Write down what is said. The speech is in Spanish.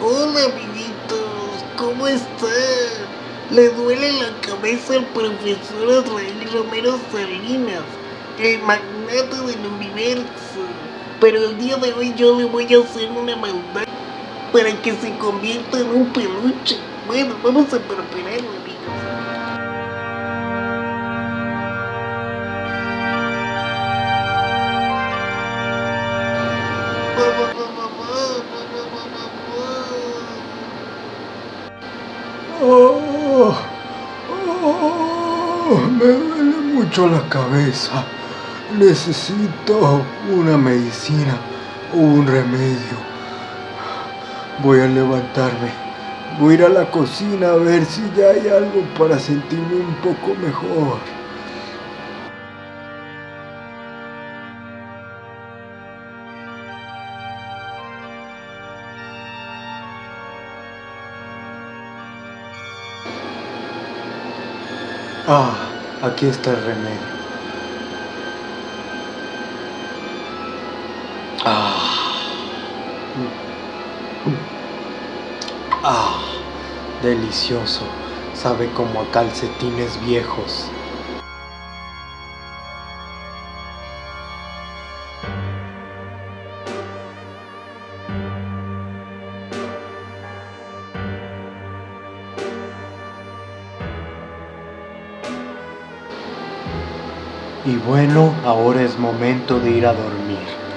Hola, amiguitos, ¿cómo están? Le duele la cabeza al profesor Israel Romero Salinas, el magnate del universo. Pero el día de hoy yo le voy a hacer una maldad para que se convierta en un peluche. Bueno, vamos a prepararlo, amigos. Oh, oh, me duele mucho la cabeza. Necesito una medicina o un remedio. Voy a levantarme. Voy a ir a la cocina a ver si ya hay algo para sentirme un poco mejor. Ah, aquí está el remedio. Ah. Ah, delicioso. Sabe como a calcetines viejos. Y bueno, ahora es momento de ir a dormir.